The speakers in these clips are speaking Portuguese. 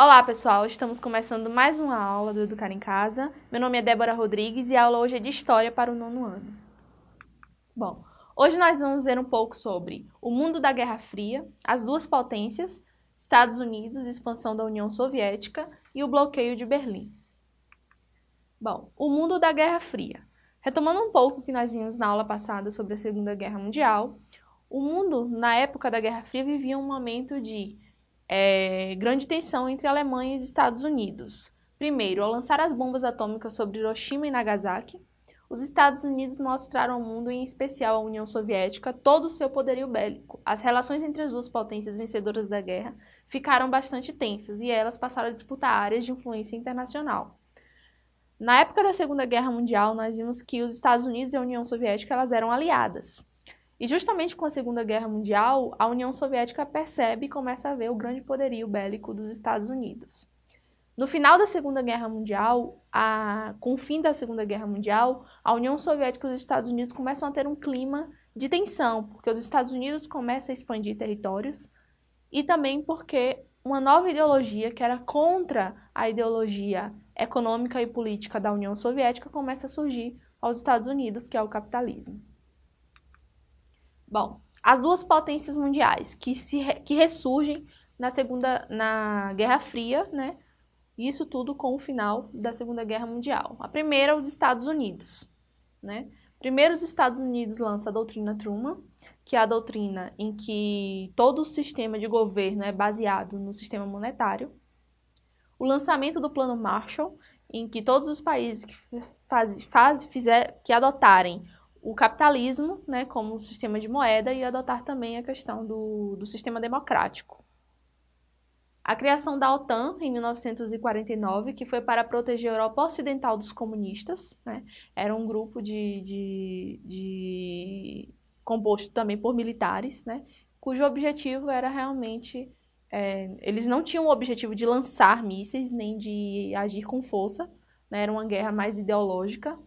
Olá pessoal, estamos começando mais uma aula do Educar em Casa. Meu nome é Débora Rodrigues e a aula hoje é de História para o nono ano. Bom, hoje nós vamos ver um pouco sobre o mundo da Guerra Fria, as duas potências, Estados Unidos, expansão da União Soviética e o bloqueio de Berlim. Bom, o mundo da Guerra Fria. Retomando um pouco o que nós vimos na aula passada sobre a Segunda Guerra Mundial, o mundo, na época da Guerra Fria, vivia um momento de é, grande tensão entre Alemanha e Estados Unidos. Primeiro, ao lançar as bombas atômicas sobre Hiroshima e Nagasaki, os Estados Unidos mostraram ao mundo, em especial à União Soviética, todo o seu poderio bélico. As relações entre as duas potências vencedoras da guerra ficaram bastante tensas e elas passaram a disputar áreas de influência internacional. Na época da Segunda Guerra Mundial, nós vimos que os Estados Unidos e a União Soviética elas eram aliadas. E justamente com a Segunda Guerra Mundial, a União Soviética percebe e começa a ver o grande poderio bélico dos Estados Unidos. No final da Segunda Guerra Mundial, a, com o fim da Segunda Guerra Mundial, a União Soviética e os Estados Unidos começam a ter um clima de tensão, porque os Estados Unidos começam a expandir territórios e também porque uma nova ideologia, que era contra a ideologia econômica e política da União Soviética, começa a surgir aos Estados Unidos, que é o capitalismo. Bom, as duas potências mundiais que, se, que ressurgem na segunda, na Guerra Fria, né? Isso tudo com o final da Segunda Guerra Mundial. A primeira, os Estados Unidos, né? Primeiro, os Estados Unidos lançam a doutrina Truman, que é a doutrina em que todo o sistema de governo é baseado no sistema monetário. O lançamento do Plano Marshall, em que todos os países que, faz, faz, fizer, que adotarem o capitalismo né, como sistema de moeda e adotar também a questão do, do sistema democrático. A criação da OTAN em 1949, que foi para proteger a Europa Ocidental dos comunistas, né? era um grupo de, de, de, composto também por militares, né? cujo objetivo era realmente é, eles não tinham o objetivo de lançar mísseis nem de agir com força, né? era uma guerra mais ideológica,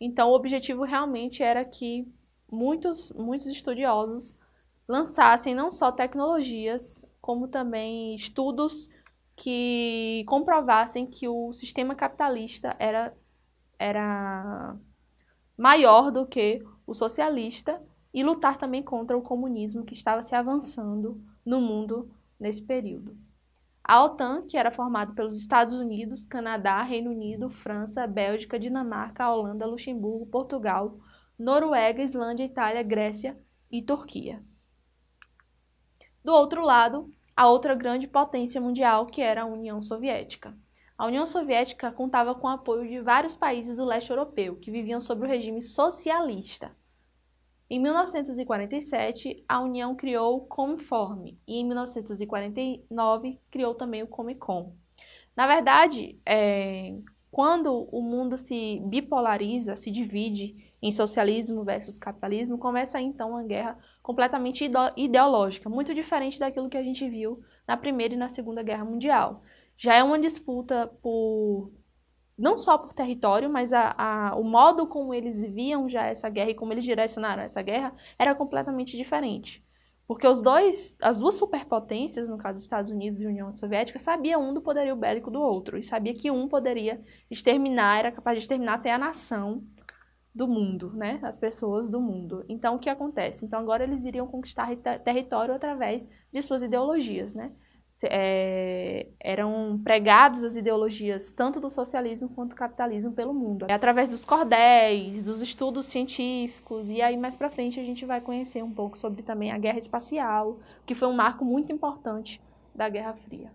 então, o objetivo realmente era que muitos, muitos estudiosos lançassem não só tecnologias, como também estudos que comprovassem que o sistema capitalista era, era maior do que o socialista e lutar também contra o comunismo que estava se avançando no mundo nesse período. A OTAN, que era formada pelos Estados Unidos, Canadá, Reino Unido, França, Bélgica, Dinamarca, Holanda, Luxemburgo, Portugal, Noruega, Islândia, Itália, Grécia e Turquia. Do outro lado, a outra grande potência mundial, que era a União Soviética. A União Soviética contava com o apoio de vários países do leste europeu, que viviam sob o regime socialista. Em 1947, a União criou o Comiform e em 1949 criou também o Comecon. Na verdade, é, quando o mundo se bipolariza, se divide em socialismo versus capitalismo, começa então uma guerra completamente ideológica, muito diferente daquilo que a gente viu na Primeira e na Segunda Guerra Mundial. Já é uma disputa por não só por território, mas a, a, o modo como eles viam já essa guerra e como eles direcionaram essa guerra era completamente diferente. Porque os dois, as duas superpotências, no caso Estados Unidos e União Soviética, sabiam um do poderio bélico do outro e sabia que um poderia exterminar, era capaz de exterminar até a nação do mundo, né? As pessoas do mundo. Então, o que acontece? Então, agora eles iriam conquistar território através de suas ideologias, né? É, eram pregados as ideologias tanto do socialismo quanto do capitalismo pelo mundo. É através dos cordéis, dos estudos científicos, e aí mais para frente a gente vai conhecer um pouco sobre também a guerra espacial, que foi um marco muito importante da Guerra Fria.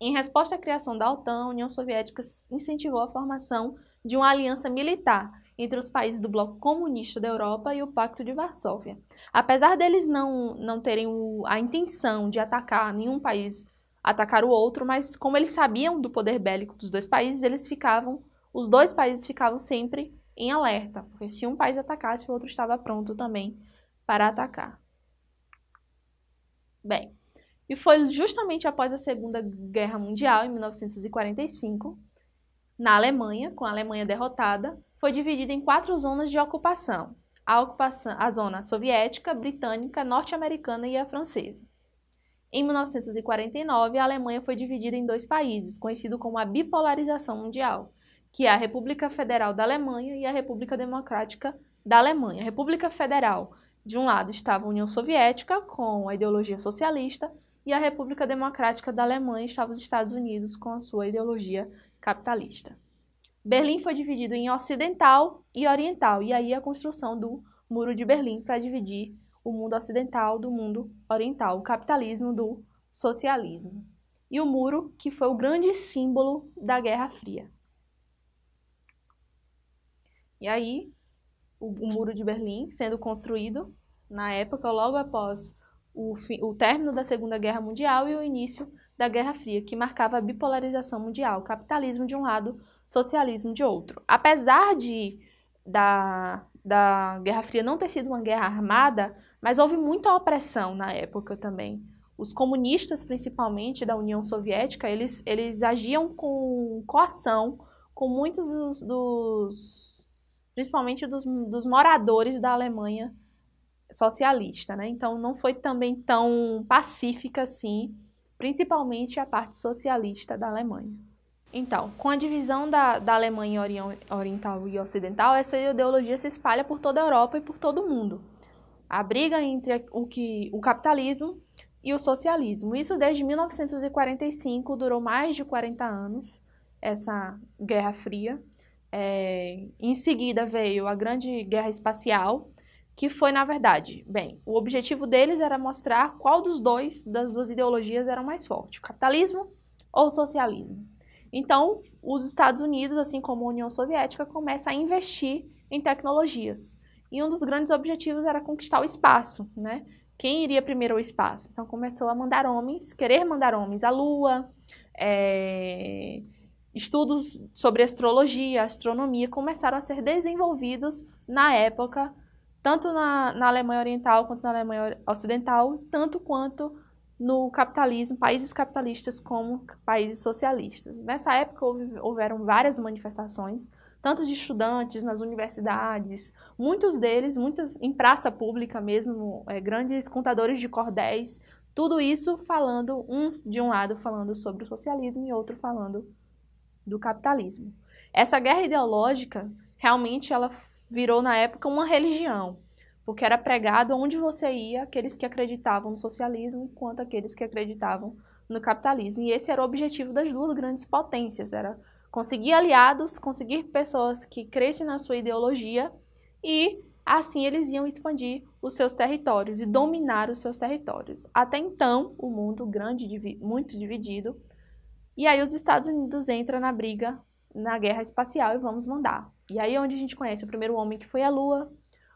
Em resposta à criação da OTAN, a União Soviética incentivou a formação de uma aliança militar entre os países do bloco comunista da Europa e o Pacto de Varsóvia. Apesar deles não, não terem o, a intenção de atacar nenhum país, atacar o outro, mas como eles sabiam do poder bélico dos dois países, eles ficavam, os dois países ficavam sempre em alerta, porque se um país atacasse, o outro estava pronto também para atacar. Bem, e foi justamente após a Segunda Guerra Mundial, em 1945, na Alemanha, com a Alemanha derrotada, foi dividida em quatro zonas de ocupação. A, ocupação, a zona soviética, britânica, norte-americana e a francesa. Em 1949, a Alemanha foi dividida em dois países, conhecido como a bipolarização mundial, que é a República Federal da Alemanha e a República Democrática da Alemanha. República Federal, de um lado, estava a União Soviética, com a ideologia socialista, e a República Democrática da Alemanha estava os Estados Unidos, com a sua ideologia capitalista. Berlim foi dividido em ocidental e oriental, e aí a construção do Muro de Berlim para dividir o mundo ocidental do mundo oriental, o capitalismo do socialismo. E o muro, que foi o grande símbolo da Guerra Fria. E aí, o, o Muro de Berlim sendo construído na época, logo após o, o término da Segunda Guerra Mundial e o início da Guerra Fria, que marcava a bipolarização mundial, capitalismo de um lado, socialismo de outro. Apesar de da, da Guerra Fria não ter sido uma guerra armada, mas houve muita opressão na época também. Os comunistas, principalmente da União Soviética, eles, eles agiam com coação com muitos dos, dos principalmente dos, dos moradores da Alemanha socialista, né? Então não foi também tão pacífica assim, principalmente a parte socialista da Alemanha. Então, com a divisão da, da Alemanha oriental e ocidental, essa ideologia se espalha por toda a Europa e por todo o mundo a briga entre o, que, o capitalismo e o socialismo. Isso desde 1945, durou mais de 40 anos, essa Guerra Fria. É, em seguida veio a Grande Guerra Espacial, que foi, na verdade, bem, o objetivo deles era mostrar qual dos dois, das duas ideologias, era mais forte, o capitalismo ou o socialismo. Então, os Estados Unidos, assim como a União Soviética, começam a investir em tecnologias. E um dos grandes objetivos era conquistar o espaço, né? Quem iria primeiro ao espaço? Então começou a mandar homens, querer mandar homens à Lua, é... estudos sobre astrologia, astronomia começaram a ser desenvolvidos na época, tanto na, na Alemanha Oriental quanto na Alemanha Ocidental, tanto quanto no capitalismo, países capitalistas como países socialistas. Nessa época houve, houveram várias manifestações, tanto de estudantes nas universidades, muitos deles, muitas em praça pública mesmo, é, grandes contadores de cordéis, tudo isso falando, um de um lado falando sobre o socialismo e outro falando do capitalismo. Essa guerra ideológica, realmente ela virou na época uma religião, porque era pregado onde você ia aqueles que acreditavam no socialismo quanto aqueles que acreditavam no capitalismo. E esse era o objetivo das duas grandes potências, era conseguir aliados, conseguir pessoas que crescem na sua ideologia e assim eles iam expandir os seus territórios e dominar os seus territórios. Até então, o mundo grande, muito dividido, e aí os Estados Unidos entram na briga, na guerra espacial e vamos mandar. E aí é onde a gente conhece o primeiro homem que foi à Lua,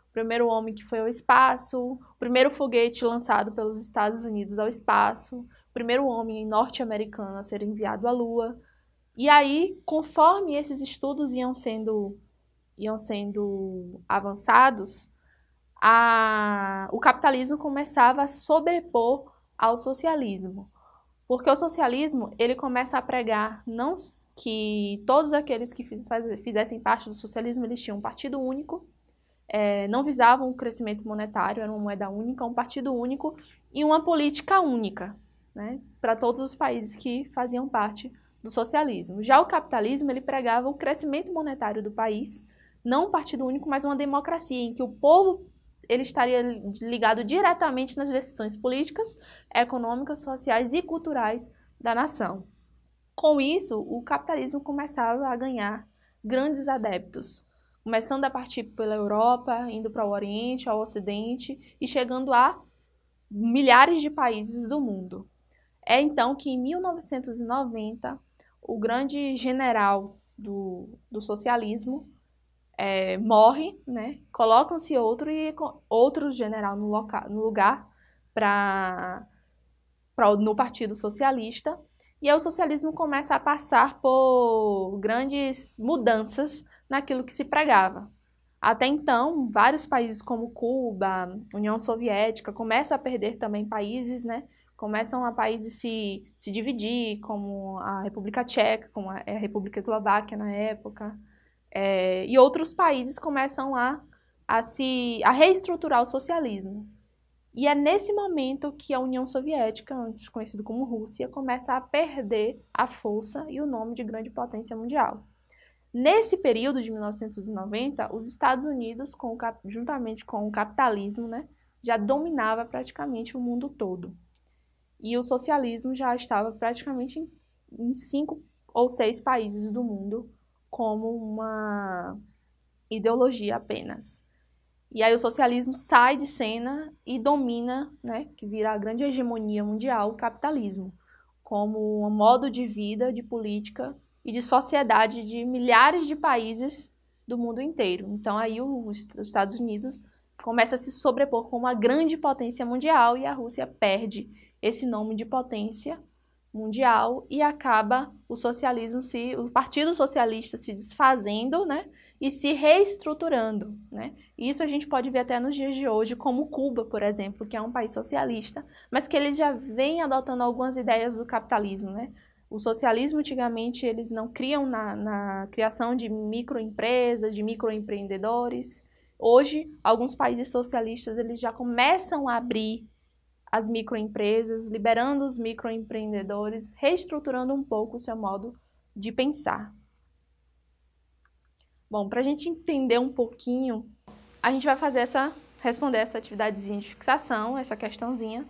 o primeiro homem que foi ao espaço, o primeiro foguete lançado pelos Estados Unidos ao espaço, o primeiro homem norte-americano a ser enviado à Lua, e aí, conforme esses estudos iam sendo, iam sendo avançados, a, o capitalismo começava a sobrepor ao socialismo. Porque o socialismo, ele começa a pregar não que todos aqueles que fizessem parte do socialismo, eles tinham um partido único, é, não visavam o crescimento monetário, era uma moeda única, um partido único e uma política única, né, para todos os países que faziam parte do socialismo. Já o capitalismo, ele pregava o crescimento monetário do país, não um partido único, mas uma democracia, em que o povo ele estaria ligado diretamente nas decisões políticas, econômicas, sociais e culturais da nação. Com isso, o capitalismo começava a ganhar grandes adeptos, começando a partir pela Europa, indo para o Oriente, ao Ocidente e chegando a milhares de países do mundo. É então que em 1990 o grande general do, do socialismo é, morre, né? colocam-se outro e outro general no, no lugar para no Partido Socialista, e aí o socialismo começa a passar por grandes mudanças naquilo que se pregava. Até então, vários países como Cuba, União Soviética, começam a perder também países, né? começam a países se, se dividir, como a República Tcheca, como a, República Eslováquia na época, é, e outros países começam a, a, se, a reestruturar o socialismo. E é nesse momento que a União Soviética, antes conhecida como Rússia, começa a perder a força e o nome de grande potência mundial. Nesse período de 1990, os Estados Unidos, com juntamente com o capitalismo, né, já dominava praticamente o mundo todo. E o socialismo já estava praticamente em, em cinco ou seis países do mundo como uma ideologia apenas. E aí o socialismo sai de cena e domina, né, que vira a grande hegemonia mundial, o capitalismo, como um modo de vida, de política e de sociedade de milhares de países do mundo inteiro. Então aí os, os Estados Unidos começa a se sobrepor como uma grande potência mundial e a Rússia perde esse nome de potência mundial e acaba o socialismo se o Partido Socialista se desfazendo, né, e se reestruturando, né? Isso a gente pode ver até nos dias de hoje, como Cuba, por exemplo, que é um país socialista, mas que eles já vem adotando algumas ideias do capitalismo, né? O socialismo, antigamente, eles não criam na, na criação de microempresas, de microempreendedores. Hoje, alguns países socialistas, eles já começam a abrir as microempresas, liberando os microempreendedores, reestruturando um pouco o seu modo de pensar. Bom, para a gente entender um pouquinho, a gente vai fazer essa, responder essa atividadezinha de fixação, essa questãozinha.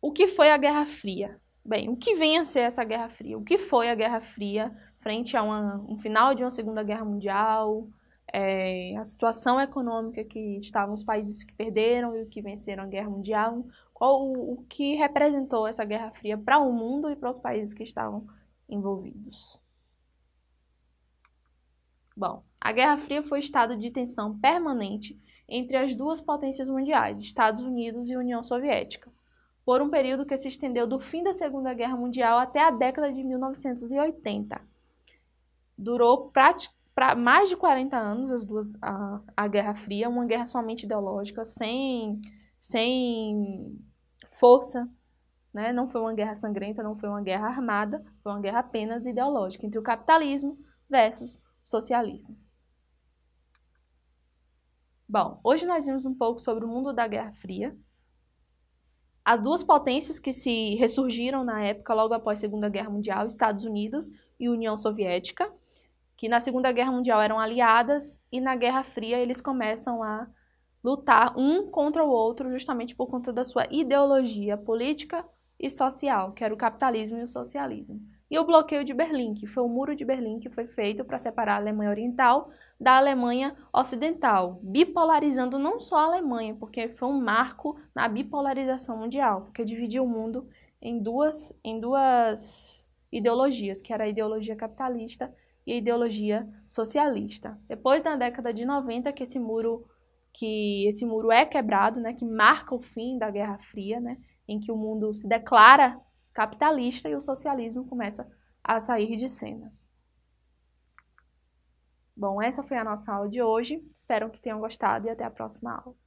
O que foi a Guerra Fria? Bem, o que vem a ser essa Guerra Fria? O que foi a Guerra Fria frente a uma, um final de uma Segunda Guerra Mundial? É, a situação econômica que estavam os países que perderam e o que venceram a Guerra Mundial? Qual o, o que representou essa Guerra Fria para o mundo e para os países que estavam envolvidos? Bom, a Guerra Fria foi estado de tensão permanente entre as duas potências mundiais, Estados Unidos e União Soviética, por um período que se estendeu do fim da Segunda Guerra Mundial até a década de 1980. Durou mais de 40 anos as duas, a, a Guerra Fria, uma guerra somente ideológica, sem, sem força, né? não foi uma guerra sangrenta, não foi uma guerra armada, foi uma guerra apenas ideológica entre o capitalismo versus socialismo. Bom, hoje nós vimos um pouco sobre o mundo da Guerra Fria, as duas potências que se ressurgiram na época, logo após a Segunda Guerra Mundial, Estados Unidos e União Soviética, que na Segunda Guerra Mundial eram aliadas e na Guerra Fria eles começam a lutar um contra o outro justamente por conta da sua ideologia política e social, que era o capitalismo e o socialismo e o bloqueio de Berlim, que foi o muro de Berlim que foi feito para separar a Alemanha Oriental da Alemanha Ocidental, bipolarizando não só a Alemanha, porque foi um marco na bipolarização mundial, porque dividiu o mundo em duas, em duas ideologias, que era a ideologia capitalista e a ideologia socialista. Depois da década de 90 que esse muro que esse muro é quebrado, né, que marca o fim da Guerra Fria, né, em que o mundo se declara capitalista e o socialismo começa a sair de cena. Bom, essa foi a nossa aula de hoje. Espero que tenham gostado e até a próxima aula.